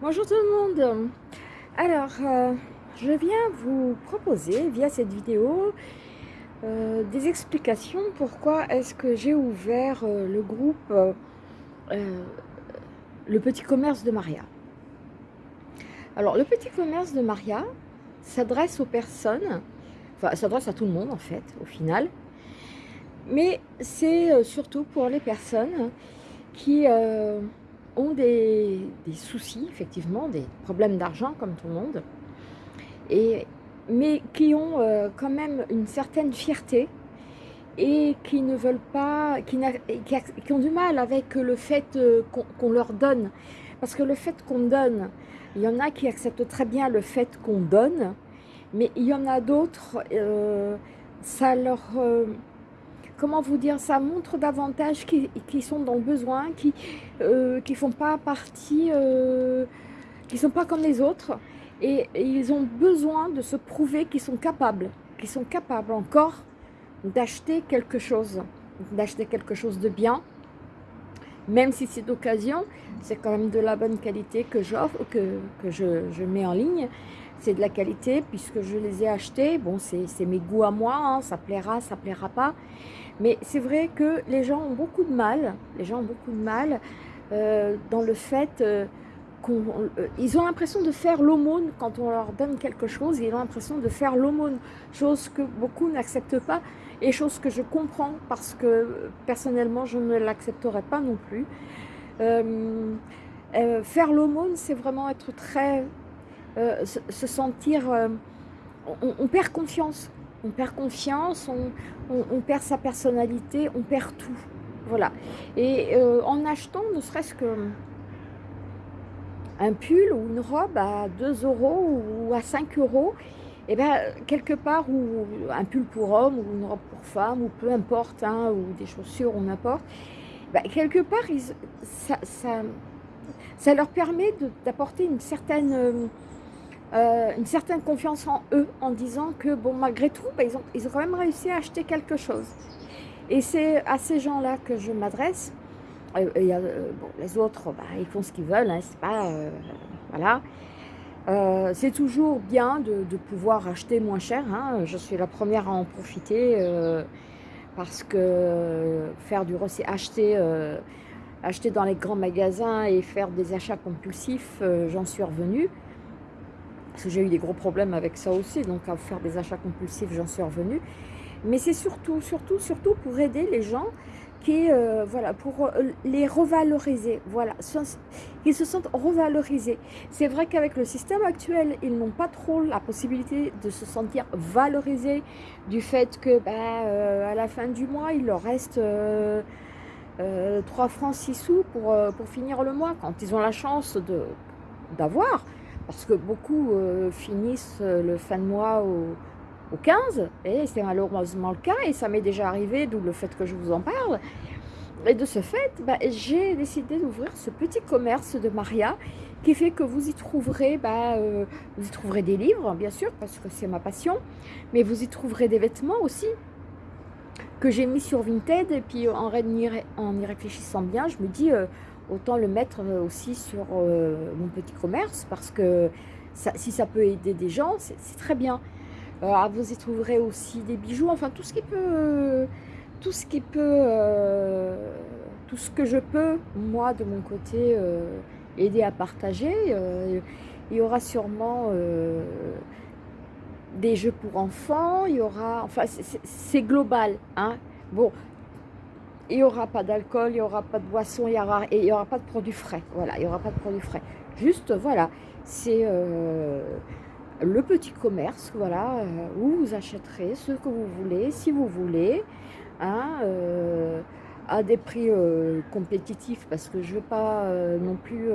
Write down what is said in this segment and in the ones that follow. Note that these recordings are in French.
Bonjour tout le monde Alors, euh, je viens vous proposer via cette vidéo euh, des explications pourquoi est-ce que j'ai ouvert euh, le groupe Le Petit Commerce de Maria. Alors, le Petit Commerce de Maria s'adresse aux personnes, enfin, s'adresse à tout le monde en fait, au final, mais c'est surtout pour les personnes qui ont des, soucis, effectivement, des problèmes d'argent comme tout le monde, et, mais qui ont euh, quand même une certaine fierté et qui ne veulent pas, qui, qui, ont du mal avec le fait euh, qu'on leur donne. Parce que le fait qu'on donne, il y en a qui acceptent très bien le fait qu'on donne, mais il y en a d'autres, euh, ça leur comment vous dire, ça montre davantage qui, sont dans le besoin, qui ne euh, font pas partie, euh, qui sont pas comme les autres. Et, ils ont besoin de se prouver qu'ils sont capables, qu'ils sont capables encore d'acheter quelque chose, d'acheter quelque chose de bien, même si c'est d'occasion, c'est quand même de la bonne qualité que j'offre, que, que je, mets en ligne. C'est de la qualité puisque je les ai achetés. Bon, c'est mes goûts à moi, hein, ça plaira, ça plaira pas. Mais c'est vrai que les gens ont beaucoup de mal, les gens ont beaucoup de mal euh, dans le fait euh, qu'ils euh, ont l'impression de faire l'aumône quand on leur donne quelque chose, ils ont l'impression de faire l'aumône, chose que beaucoup n'acceptent pas et chose que je comprends parce que personnellement je ne l'accepterai pas non plus. faire l'aumône, c'est vraiment être très... Se, sentir... on perd confiance on perd confiance, on, perd sa personnalité, on perd tout. Voilà. Et euh, en achetant ne serait-ce que un pull ou une robe à 2 euros ou à 5 euros, et eh bien quelque part, ou un pull pour homme ou une robe pour femme, ou peu importe, hein, ou des chaussures ou n'importe, ben, quelque part, ça, leur permet d'apporter une certaine... Euh, euh, une certaine confiance en eux en disant que bon malgré tout bah, ils, ont, ils ont quand même réussi à acheter quelque chose. Et c'est à ces gens là que je m'adresse. Euh, euh, les autres bah, ils font ce qu'ils veulent hein, c'est pas voilà. C'est toujours bien de, pouvoir acheter moins cher hein. je suis la première à en profiter parce que faire du acheter acheter dans les grands magasins et faire des achats compulsifs j'en suis revenue parce que j'ai eu des gros problèmes avec ça aussi, donc à faire des achats compulsifs, j'en suis revenue. Mais c'est surtout, surtout, surtout pour aider les gens qui, euh, voilà, pour euh, les revaloriser, voilà, qu'ils se sentent revalorisés. C'est vrai qu'avec le système actuel, ils n'ont pas trop la possibilité de se sentir valorisés du fait que, bah, euh, à la fin du mois, il leur reste 3 francs 6 sous pour, pour finir le mois, quand ils ont la chance d'avoir parce que beaucoup euh, finissent euh, le fin de mois au, 15, et c'est malheureusement le cas, et ça m'est déjà arrivé, d'où le fait que je vous en parle. Et de ce fait, bah, j'ai décidé d'ouvrir ce petit commerce de Maria, qui fait que vous y trouverez, bah, euh, vous y trouverez des livres, bien sûr, parce que c'est ma passion, mais vous y trouverez des vêtements aussi, que j'ai mis sur Vinted, et puis en, en y réfléchissant bien, je me dis, autant le mettre euh, aussi sur euh, mon petit commerce parce que si ça peut aider des gens, c'est très bien. Euh, ah, vous y trouverez aussi des bijoux, enfin tout ce qui peut, tout ce qui peut, tout ce que je peux, moi de mon côté, aider à partager. il y aura sûrement des jeux pour enfants, il y aura, enfin c'est global. Hein. Bon, il n'y aura pas d'alcool, il n'y aura pas de boisson, il n'y aura, il aura pas de produits frais. Voilà, il n'y aura pas de produits frais. Juste, voilà, c'est euh, le petit commerce, voilà, euh, où vous achèterez ce que vous voulez, si vous voulez, hein, euh, à des prix compétitifs, parce que je ne veux pas non plus...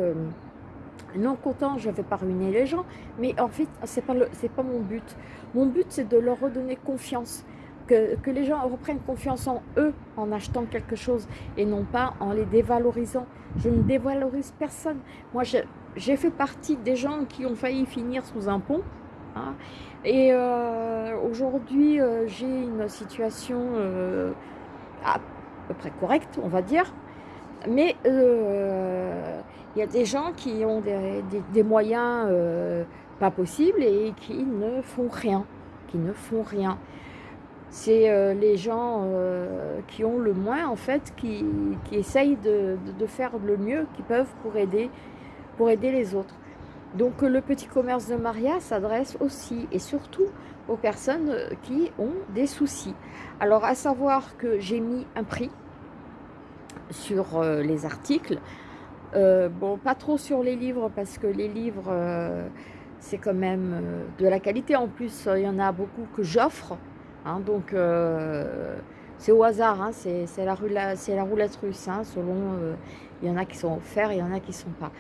non content, je ne vais pas ruiner les gens, mais en fait, ce n'est pas, pas mon but. Mon but, c'est de leur redonner confiance que, les gens reprennent confiance en eux en achetant quelque chose et non pas en les dévalorisant. Je ne dévalorise personne. Moi, j'ai fait partie des gens qui ont failli finir sous un pont. Hein. et euh, aujourd'hui, euh, j'ai une situation euh, à peu près correcte, on va dire. mais il y a des gens qui ont des, moyens euh, pas possibles et qui ne font rien, qui ne font rien. C'est euh, les gens qui ont le moins, en fait, qui, essayent de, faire le mieux qu'ils peuvent pour aider, les autres. Donc le petit commerce de Maria s'adresse aussi et surtout aux personnes qui ont des soucis. Alors à savoir que j'ai mis un prix sur euh, les articles. Euh, bon, pas trop sur les livres parce que les livres, euh, c'est quand même de la qualité. En plus, il y en a beaucoup que j'offre. Hein, donc, c'est au hasard. Hein, c'est la, roulette russe. Hein, selon, il y en a qui sont offerts, il y en a qui ne sont pas.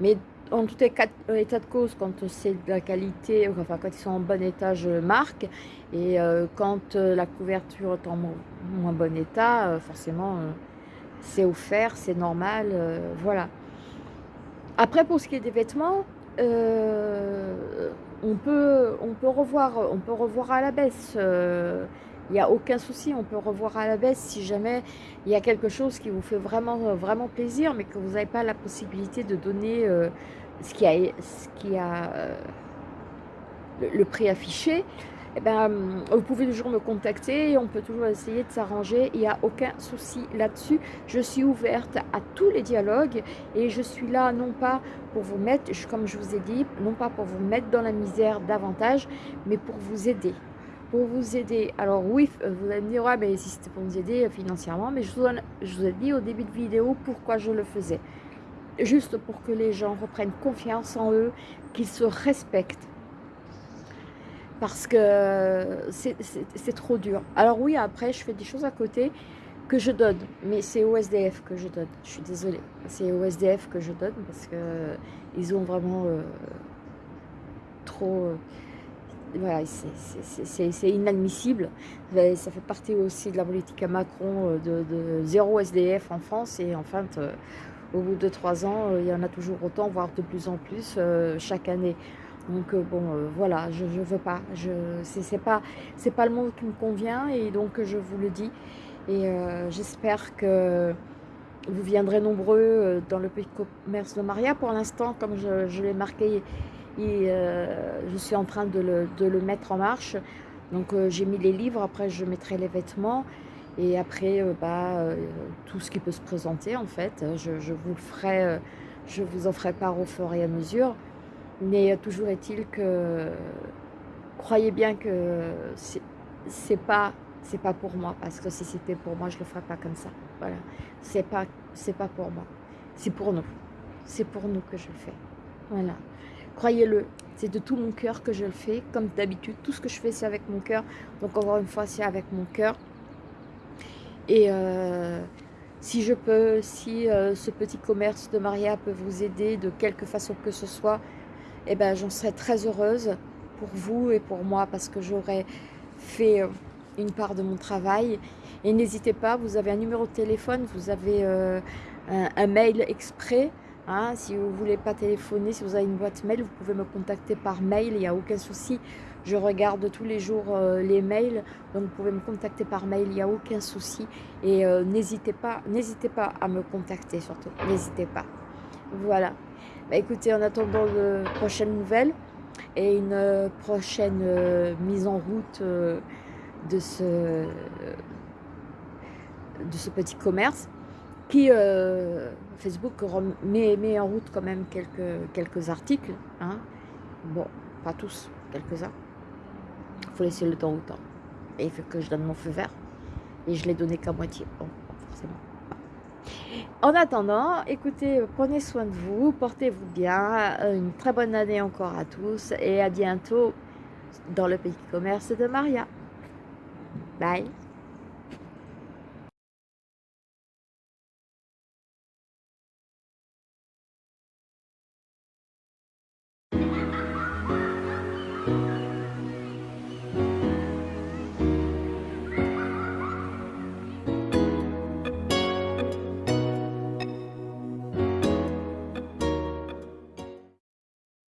Mais en tout état de cause, quand c'est de la qualité, enfin quand ils sont en bon état, je marque. Et quand la couverture est en moins bon état, forcément, c'est offert, c'est normal, euh, voilà. Après, pour ce qui est des vêtements, euh, on, peut, revoir, on peut revoir à la baisse. Euh, il n'y a aucun souci, on peut revoir à la baisse si jamais il y a quelque chose qui vous fait vraiment, plaisir, mais que vous n'avez pas la possibilité de donner a, ce qui a le, prix affiché eh ben, vous pouvez toujours me contacter et on peut toujours essayer de s'arranger. Il n'y a aucun souci là-dessus. Je suis ouverte à tous les dialogues et je suis là non pas pour vous mettre, comme je vous ai dit, non pas pour vous mettre dans la misère davantage, mais pour vous aider. Pour vous aider. Alors oui, vous allez me dire, ouais, mais si c'était pour vous aider financièrement, mais je vous, je vous ai dit au début de vidéo pourquoi je le faisais. Juste pour que les gens reprennent confiance en eux, qu'ils se respectent parce que c'est trop dur. Alors oui, après, je fais des choses à côté que je donne, mais c'est au SDF que je donne. Je suis désolée, c'est au SDF que je donne parce que ils ont vraiment euh, trop... Euh, voilà, c'est inadmissible. Ça fait partie aussi de la politique à Macron euh, de, zéro SDF en France et en fait, au bout de trois ans, il y en a toujours autant, voire de plus en plus chaque année. Donc euh, bon, euh, voilà, je ne veux pas. Ce n'est pas, pas le monde qui me convient et donc je vous le dis. Et euh, j'espère que vous viendrez nombreux dans le petit commerce de Maria. Pour l'instant, comme je, l'ai marqué, et, je suis en train de le, mettre en marche. Donc j'ai mis les livres, après je mettrai les vêtements. Et après, bah, tout ce qui peut se présenter, en fait, je, je vous le je vous en ferai part au fur et à mesure. Mais toujours est-il que croyez bien que c'est pas c'est pas pour moi. Parce que si c'était pour moi je le ferais pas comme ça. Voilà. C'est pas c'est pas pour moi. C'est pour nous. C'est pour nous que je le fais. Voilà. Croyez-le. C'est de tout mon cœur que je le fais. Comme d'habitude tout ce que je fais c'est avec mon cœur. Donc encore une fois c'est avec mon cœur. Et euh, si je peux si euh, ce petit commerce de Maria peut vous aider de quelque façon que ce soit eh ben, j'en serais très heureuse pour vous et pour moi parce que j'aurais fait euh, une part de mon travail. Et n'hésitez pas, vous avez un numéro de téléphone, vous avez euh, un, mail exprès. Hein, si vous ne voulez pas téléphoner, si vous avez une boîte mail, vous pouvez me contacter par mail, il n'y a aucun souci. Je regarde tous les jours euh, les mails, donc vous pouvez me contacter par mail, il n'y a aucun souci. Et n'hésitez pas, n'hésitez pas à me contacter surtout, n'hésitez pas. Voilà. Bah, écoutez, en attendant de prochaines nouvelles et une euh, prochaine euh, mise en route euh, de, ce, de ce petit commerce qui, Facebook met, met, en route quand même quelques, quelques articles. Hein. Bon, pas tous, quelques-uns. Il faut laisser le temps au temps. Et il faut que je donne mon feu vert. Et je l'ai donné qu'à moitié. Bon, forcément. En attendant, écoutez, prenez soin de vous, portez-vous bien, euh, une très bonne année encore à tous et à bientôt dans le petit commerce de Maria. Bye